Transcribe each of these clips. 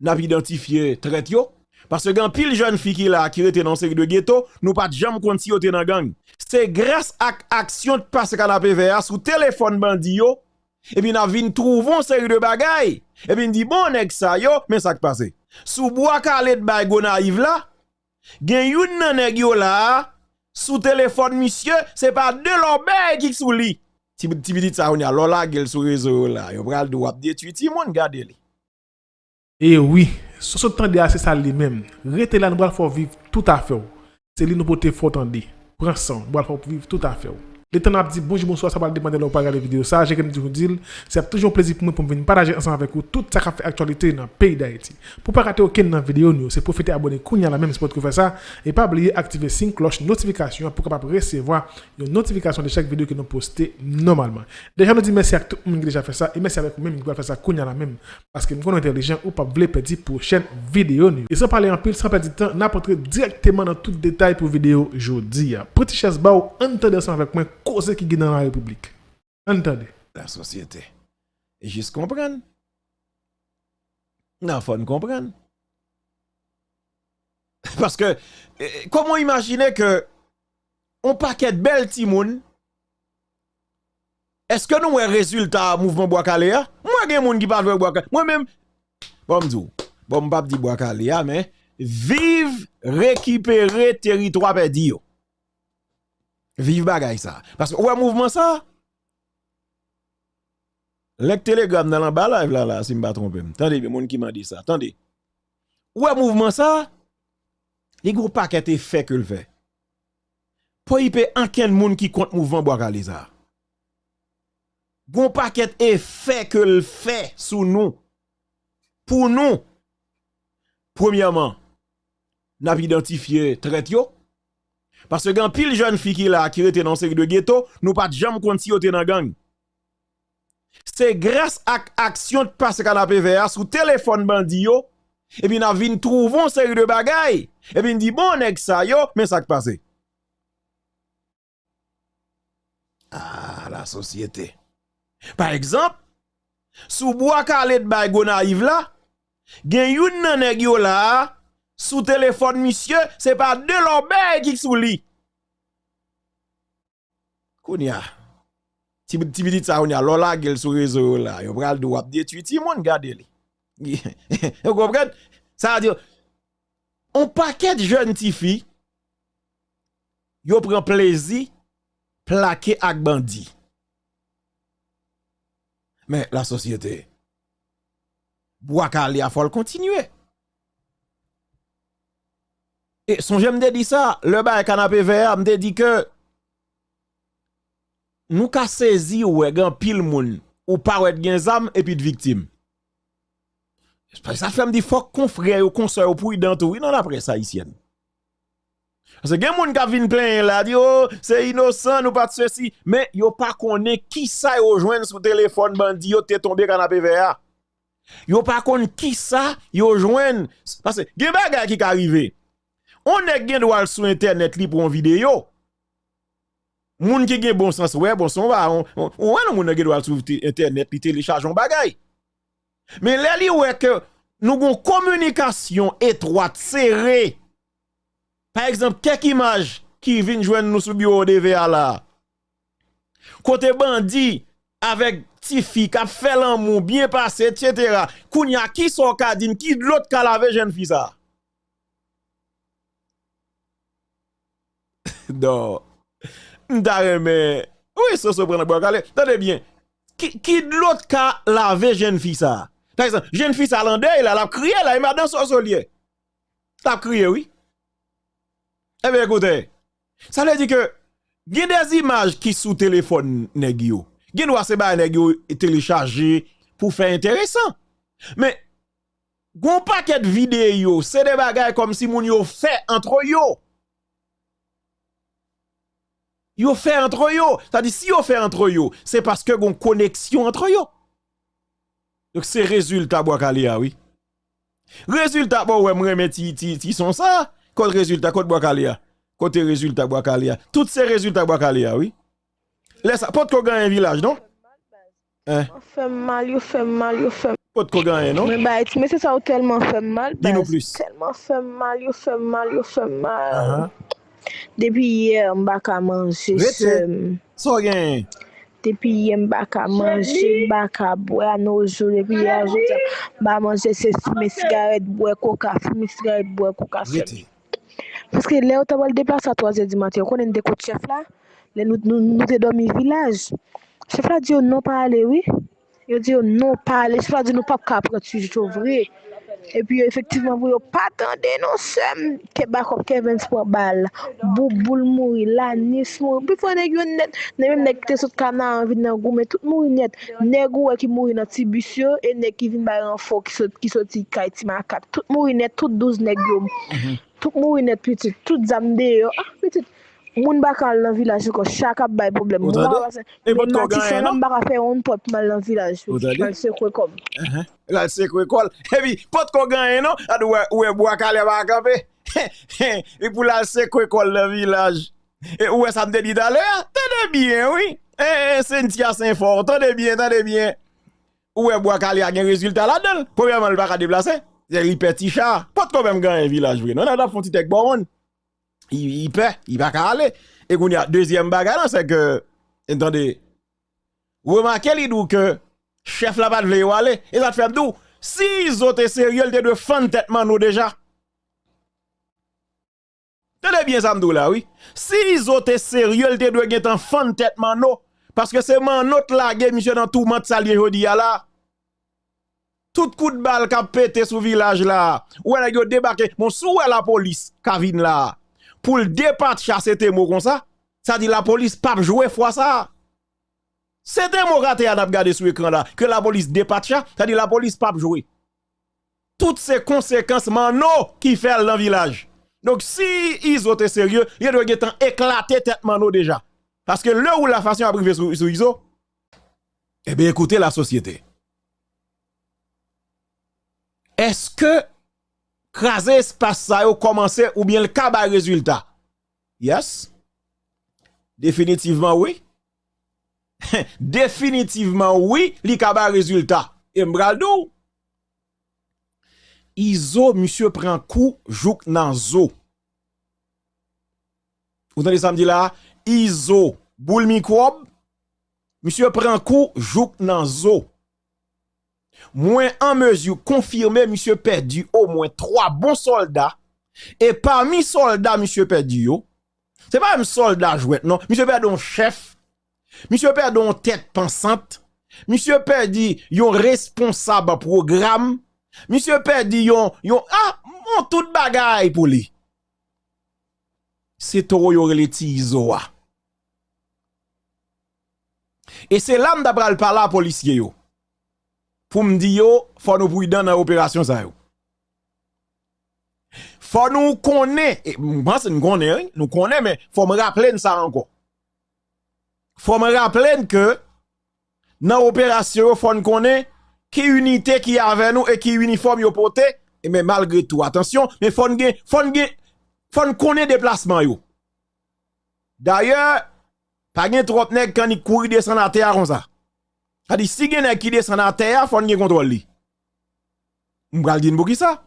n'a identifié traite yo. Parce que quand pile jeune fille qui là qui était dans série de ghetto, nous pas jamais compte si dans gang. C'est grâce à action de canapé vert sous téléphone bandi yo et puis n'a vinn trouver série de bagaille et puis dit bon nèg ça yo mais ça qui passe. Sous bois calé de bay naïve là, gen yon nan nèg yo là sous téléphone monsieur, c'est pas de l'obé qui sous li. Ti petit ça on a lola gel sur réseau là, yo pral do ap détruire ti moun gade li. E oui, sou sou tan de a se sa li menm, rete la nou bral fò viv tout a fè ou. Se li nou pote fò tan de, pran san, bral fò viv tout a fè ou. Le temps dit bonjour, bonsoir, ça va demander de regarder la vidéo. Ça, j'ai vous dire, c'est toujours un plaisir pour moi pour venir partager ensemble avec vous tout ça qui fait actualité dans le pays d'Haïti. Pour ne pas rater aucune vidéo, c'est profiter abonner à la même spot que faire ça et pas oublier d'activer la cloche notification pour capable recevoir une notification de chaque vidéo que nous postons normalement. Déjà, nous disons merci à tout le monde qui a déjà fait ça et merci avec vous-même qui va faire ça la même parce que nous sommes intelligents ou pas voulez perdre prochaine vidéo. Et sans parler en pile, sans perdre de temps, n'apporter directement dans tout détail pour vidéo aujourd'hui. Petit chasse bao, ensemble avec moi cause qui est dans la République. Entendez? La société. Et juste comprendre. Non, faut comprendre. Parce que, eh, comment imaginer que on paquet de belles timoun, est-ce que nous avons résultat mouvement Bois-Calais? Moi, il y a des gens qui parlent de Bois-Calais. Moi-même, bon, je bon, je dis Bois-Calais, mais vive récupérer territoire perdu. Vive bagay ça. Parce que, ouais, mouvement ça. Le télégramme dans bas live là, là, si je ne me trompe. Attendez, y a qui m'a dit ça. Attendez. Ouais, mouvement ça. Les gros paquets fait que le fait. Pour y payer aucun monde qui compte mouvement bois ça. Gros paquet est fait que le fait sous nous. Pour nous. Premièrement, n'a identifié traite yo. Parce que quand pile jeune fille qui là qui était dans série de ghetto, nous pas jamais compte si dans gang. C'est grâce à action de passe canapé vert sous téléphone bandi yo et puis n'a vinn trouver série de bagaille et puis dit bon nèg ça yo mais ça qui passe. Ah la société. Par exemple, sous bois calé de bay là, gen yon nan nèg yo là sous téléphone monsieur, c'est pas de l'obé qui sous lit. Kounya. Ti petit ça on a lola gel sur réseau là, yo pral do ap détruire ti moun gade li. Vous comprenez Ça veut dire on paquet de jeunes ti fi yo prend plaisir plaquer ak bandi. Mais la société Boakali a faut continuer. Et son j'aime dit ça, le bail canapé vert me dit que nous ka saisi ou gen pile moun ou pas ou gen zam et puis de victime. Ça fait me dit faut qu'on frère ou ou pour dans tout, non après ça ici. Parce que gen moun ka vin plein là dit oh c'est innocent nous pas de ceci mais yo pas connaît qui ça yo joindre sur téléphone bandi yo te tombé canapé vert. Yo pas connaît qui ça yo joindre parce que gen bagay qui arrivé on est gen droit sur internet li pour une vidéo. Moun qui gen bon sens ouais bon son va on on on moun gen sur internet li télécharge bagay. Mais là li ouais que nous avons communication étroite serrée. Par exemple, quelques images qui viennent joindre nous sur bureau de VA là. Côté bandit avec Tifi qui a fait l'amour bien passé etc. Kounya qui sont kadine qui l'autre ka lave jeune fille. Non. mais Oui, ça se prend bois calé. Tenez bien. Qui, de l'autre cas laver jeune fille ça? Par exemple, jeune fille ça l'endeuil, elle a crié là, il m'a dans son solier. T'as crié, oui. Eh bien, écoutez. Ça veut dire que, il y a des images qui sous téléphone nèg yo. Gen doit se ba nèg yo télécharger pour faire intéressant. Mais gon paquet de vidéos, c'est des bagages comme si moun yo fait entre yo. Yo fait entre yo. C'est-à-dire, si yo fait entre yo, c'est parce que une connexion entre yo. Donc, c'est résultat Boakalia, oui. Résultat, bon, ouais, moi, ti, ti, ti sont ça. Côté résultat, côté Boakalia. Côté résultat Boakalia. Tous ces résultats Boakalia, oui. Laisse, pas de qu'on un village, non? Hein? fait mal, yo fait mal, yo fait Pot ko ganyen, non? Men ba eti, men se sa ou telman fè mal. Di nou bas, plus. Telman fè mal, yo fè mal, yo fè mal. Aha. Depi yè mba ka manje sem. So gen? Depi yè mba ka manje, mba ka bwe an oujou. Depi ye ajoute mba manje se fume sigaret bwe koka, fume sigaret bwe koka sem. Paske le ou ta wale deplase a 3 di maten, konen de kote chef la, le nou, nou, nou te domi vilaj. Chef la di yo non pa ale, oui. Yo di yo non pa ale, chef la di nou pa ka apre tu jito vre. E pi yo efektivman pou yo patande non sem ke bakop Kevin Spor bal. Bou boul mouri, lanis mouri. Pi fwa neg yo net, ne menm neg te sot kanan anvi nan goume, tout mouri net. Neg ou e ki mouri nan ti bisyo, e neg ki vin bayan fo ki sot ki soti so kay ti makap. Tout mouri net, tout douz neg yo. Mm-hmm. Tout mouri net pitit, tout zamde yo. Ah, pitit. Moun bakal nan vilaj yo ko chak ap bay problem. Moun matisyon nan non? baka fe yon pot mal nan vilaj yo. Lal se kwe kom. Uh-huh. Lal se kwe kol. Ebi, eh pot ko ganyen nou, adou ah, we wakal e baka pe. E pou lal se kwe kol nan vilaj. E ouwe sa mde di dalè, ah, tade bien oui. Eh, eh, e sentia sen for, tade bien, tade bien. Ouwe wakal e agen rezultat la del. Pou yaman l baka deplase. Zè li peti char. Pot ko bem ganyen vilaj we. Non adap fonti tek boron. I, i pe, i baka ale. E koun ya, deuxième baga nan, se ke, entende, remarke li dou ke, chef la pat vle yo ale, e sa te fèm dou, si izote seriol te de fan tetman nou deja. Tene bien mdou la, oui. Si izote seriol te de gen tan fan tetman nou, paske se man not la gen, misyo nan tou mat salye jodi ya la, tout coup de balle ka pété sous village là, ou elle a débarqué, mon sou la police ka vin là, pour le départ chasser tes mots comme ça, ça dit la police pas jouer fois ça. C'était mon raté à regarder sur l'écran là, que la police départ ça, dit la police pas jouer. Toutes ces conséquences mano qui fait dans le village. Donc si ils ont été sérieux, ils doivent être éclaté tête mano déjà. Parce que là où la façon priver sur, sur ISO, eh bien écoutez la société. Est-ce que craser espace ça yo commencer ou bien le kaba résultat. Yes. Définitivement oui. Définitivement oui, li kaba résultat. Et m'braldou. Iso monsieur prend coup jouk nan zo. Vous entendez samedi là, iso boule microbe monsieur prend coup jouk nan zo. Moins en mesure confirmé, monsieur perdu au moins trois bons soldats. Et parmi soldats, monsieur perdu yo, c'est pas un soldat jouet, non. Monsieur perdu un chef. Monsieur perdu une tête pensante. Monsieur perdu yon responsable programme. Monsieur perdu yon, yon, ah, mon tout bagay pour lui. C'est trop yon rele ti izo a. Et c'est là m'dabral par la policier yo. Pour me dire faut nous prudent dans opération ça. Faut nous connaître, moi c'est nous connaît, hein, nous connaît, mais faut me rappeler ça encore. Faut me rappeler que dans opération, faut nous connaître qui unité qui avec nous et qui uniforme yo porté, et mais malgré tout, attention, mais faut nous faut nous connaître déplacement yo. D'ailleurs, pas gen trop nèg quand il courir descendre à terre comme ça. Dit si nèg qui descend à terre, faut gen contrôle li. M'bral di n'bou ki ça?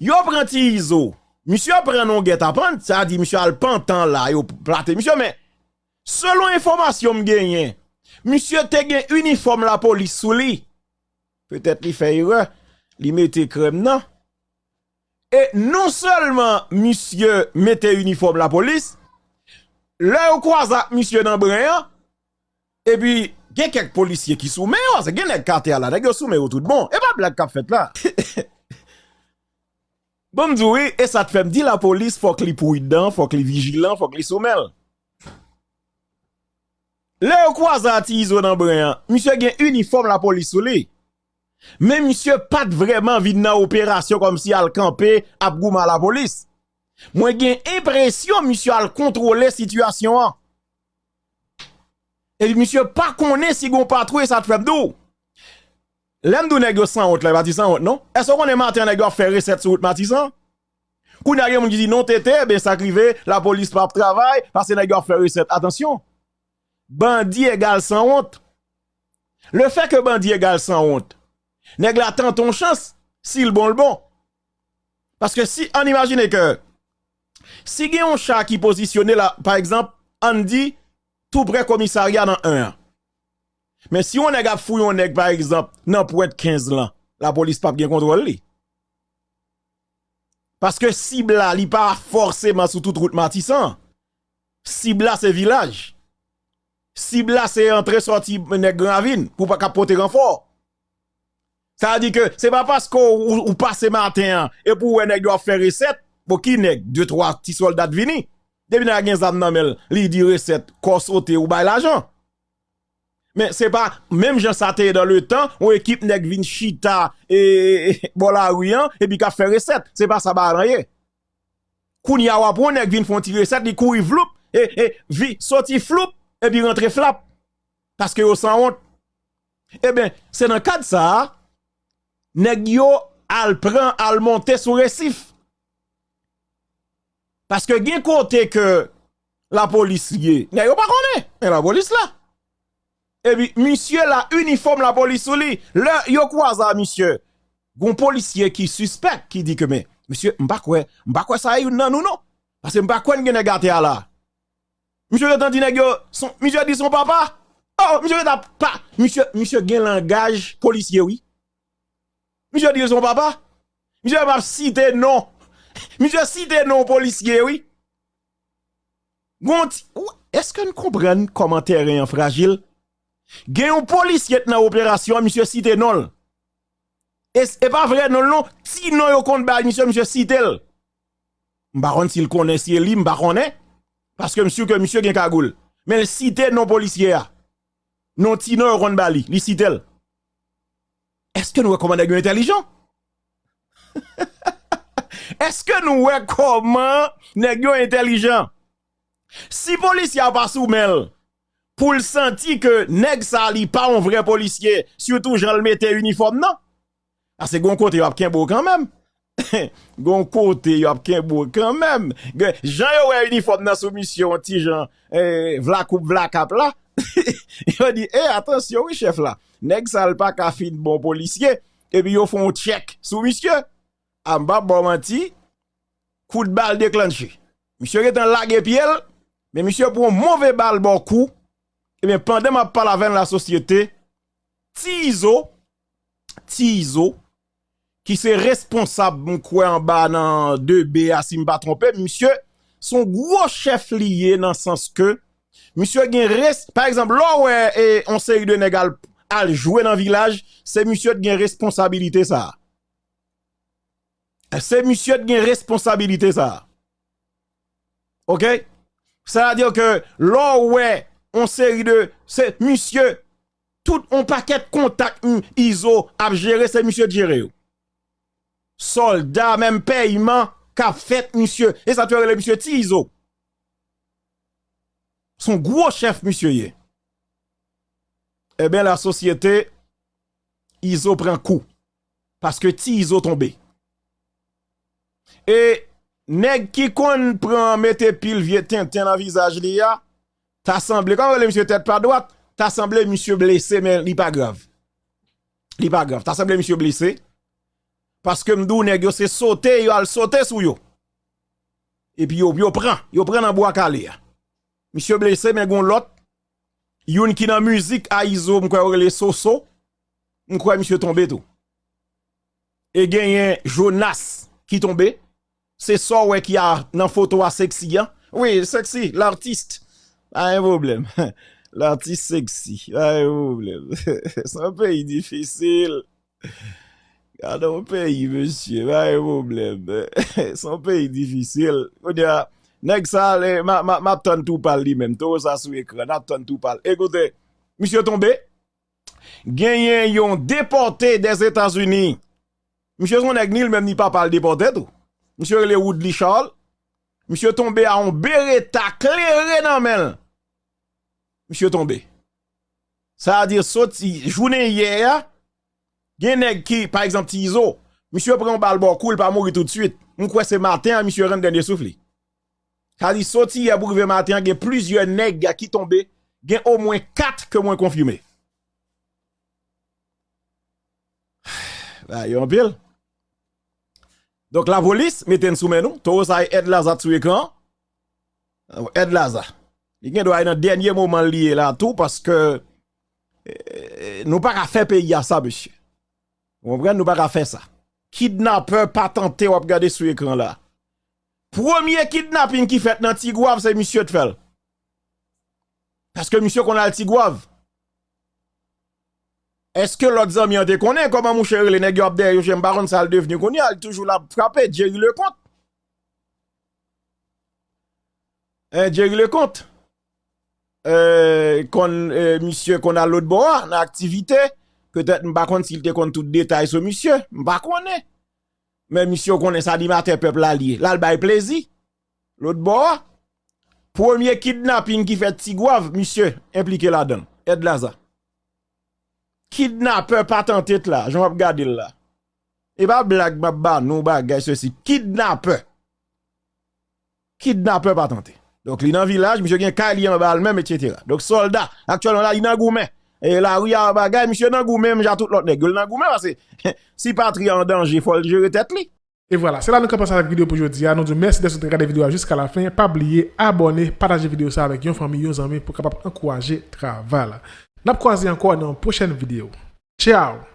Yo iso. Monsieur prend non guet à ça dit monsieur al pantan là, yo plate. Monsieur mais selon information m'genyen, monsieur te gen uniforme la police sous. Peut-être li fait erreur, li mette crème non? Et non seulement monsieur mette uniforme la police, là croise monsieur dans brin, et puis gen kek polisye ki soume yo, se gen ek kate ala, gen yo soume yo tout bon, e pa blak kap fet la. bon mdouwe, e sa te fem di la polis, fok li pou idan, fok li vigilan, fok li soumel. Le yo kwa zati izo nan breyan, misye gen uniform la polis sou li. Men misye pat vreman vin nan operasyon kom si al kampe ap gouman la polis. Mwen gen impresyon misye al kontrole situasyon an. Et puis monsieur pas connaît si gon patrouille ça te fait d'où? L'aime dou nèg yo sans honte là, bati sans honte non? Est-ce qu'on est matin nèg yo faire recette sur route Matissan? N'a rien qui dit non tété, ben ça crivé, la police pas travail parce que nèg yo faire recette. Attention. Bandit égal sans honte. Le fait que bandit égal sans honte, Nèg la tant ton chance, si le bon le bon. Parce que si, on imagine que, si gen un chat qui positionné là, par exemple, on tout près commissariat dans un. Mais si on a fouillé nèg, par exemple, nan pour être 15 ans, la police pas bien contrôle li. Parce que cible là, pas forcément sous toute route Matissan. Cible là, c'est village. Cible là, c'est entrée sortie nèg gravine pour pas capoter renfort. Ça veut dire que c'est pas parce qu'on ou passe matin et pour nèg doit faire recette, pour qui nèg? Deux trois petits soldats vini. Depuis n'a gen zam nan mel, li di recette, ko sauter ou bay l'argent. Mais c'est pas, même Jean Saté dans le temps, ou équipe nèg vin chita et bola rian, et puis ka fait recette. C'est pas ça ba wapon nèg vin font recette, li kouri vloup, et, vi, sorti floup, et puis rentre flap. Parce que yo sans honte. Eh bien, c'est dans le cadre ça, yo al prend al monter sur récif. Parce que gen côté que la police y pas connaît, mais la police là. Et puis monsieur la uniforme la police sous lui, le yo ça monsieur? Gon policier qui suspect qui dit que mais monsieur m'pa quoi, m'pa quoi ça yon nan nou non. Parce que m'pa quoi gen gâté là. Monsieur le dit yo, son monsieur dit son papa? Oh, monsieur t'a pas, monsieur monsieur gen langage policier oui. Monsieur dit son papa? Monsieur m'a cité non. Monsieur cité non policier, oui. Est-ce que nous comprenons comment terrain fragile? Gen un policier dans l'opération, monsieur cité non. Et pas vrai non non, si non yo compte ba monsieur monsieur cité. M'baron s'il connaît si li m'baronne parce que monsieur que monsieur gen cagoule. Mais le cité non policier non ti non yo bali, li cité. Est-ce que nous recommandons intelligent? Est-ce que nous voyons comment nèg intelligent? Si policier pas soumel pour le sentir que nèg sa li pas un vrai policier, surtout Jean le mette uniforme non? Ah c'est gon côté y a beau quand même. gon côté y a beau quand même. Jean yo ouais uniforme dans soumission ti Jean eh vla coupe vla cap là. Il dit eh attention oui chef là. Nèg sa pas ka fin bon policier et puis yo font check sous monsieur Amba bon menti, coup de balle déclenché. Monsieur est en lague piel, mais monsieur prend mauvais balle bon coup. Et bien, pendant ma parle avec la société, Tizo, Tizo, qui c'est responsable, mon quoi en bas dans 2B, à si pas trompé, monsieur, son gros chef lié dans le sens que, monsieur gen res, par exemple, là où e, on série de négal al jouer dans le village, c'est monsieur qui a responsabilité ça. C'est monsieur qui a responsabilité ça. OK? Ça veut dire que là ouais, on série de c'est monsieur tout un paquet de contact ISO a géré c'est monsieur gérer. Soldat même paiement qu'a fait monsieur et ça fait le monsieur Tizo. Son gros chef monsieur. Eh bien la société ISO prend coup parce que Tizo tombé. Et nèg qui kon prend mette pile vieux tintin dans visage li a, t'a semblé comme le monsieur tête pas droite, t'a semblé monsieur blessé mais li pas grave. Li pas grave, t'a semblé monsieur blessé parce que m'dou nèg yo c'est sauter, yo al sauter sou yo. Et puis yo yo prend, yo prend dans bois calé. Monsieur blessé mais gon l'autre yon qui dans musique a iso m'kwa les soso, m'kwa monsieur tombé tout. Et gagné Jonas qui tombé c'est ça ouais qui a dans photo à sexy hein? Oui, sexy, l'artiste. Pas un problème. L'artiste sexy, pas un problème. c'est un pays difficile. Regardez un pays, monsieur, pas un problème. c'est un pays difficile. On dit, nèg ça, ma, ma, ma tout parle lui-même. Tout ça sur écran, ma tout parle. Écoutez, monsieur tombé, gagné yon déporté des États-Unis. Monsieur son ni même ni pas parle déporté tout. Monsieur le Woodley Charles. Monsieur tombé à un beretta clairé dans men. Monsieur tombé. Ça veut dire sorti journée hier. Gen nèg qui par exemple Tizo, monsieur prend balle bon cool pas mourir tout de suite. On croit c'est matin monsieur rentre dernier souffle. Ça dit sorti hier pour matin, gen plusieurs nèg qui tombé, gen au moins 4 que moins confirmé. bah, yon pile. Donc la police mette sous nous, tout ça aide Laza sur écran. Aide Laza. Il doit être dans dernier moment lié là tout parce que euh, nous pas faire payer à ça monsieur. Vous comprenez? Nous pas faire ça. Kidnappeur pas tenté ou regarder sur écran là. Premier kidnapping qui fait dans Tigouave c'est monsieur fait. Parce que monsieur qu'on a le Tigouave. Est-ce que l'autre ami te connaît comment mon cher les nèg derrière yo j'aime baron ça devenu connu il toujours la frapper Jerry le compte. Hein Jerry le compte. Euh, kon, euh, monsieur qu'on a l'autre bois dans activité peut-être m'pa connait s'il te compte tout détail sur monsieur m'pa connait mais monsieur connaît ça dit matin peuple allié là bail plaisir. L'autre bois premier kidnapping qui fait Tigouave monsieur impliqué là-dedans. Aide ça kidnappeur pas tenté là, j'en vais regarder là. Et pas blague, ba non bagay ceci. Kidnappeur. Kidnappeur pas tenté. Donc, li dans village, monsieur gen kali en même, etc. Donc, soldat, actuellement là, il nan goumen. Et où y a bagay, monsieur nan goumen, j'ai tout l'autre nèg. nan goumen, parce que si patrie en danger, faut le gérer tête li. Et voilà, c'est là que nous commençons la vidéo pour aujourd'hui. Nous disons merci de regarder la vidéo jusqu'à la fin. Pas oublier, abonner, partager la vidéo avec vos famille, vos amis pour capable encourager le travail. Nap kwazi anko nan prochen video. Ciao!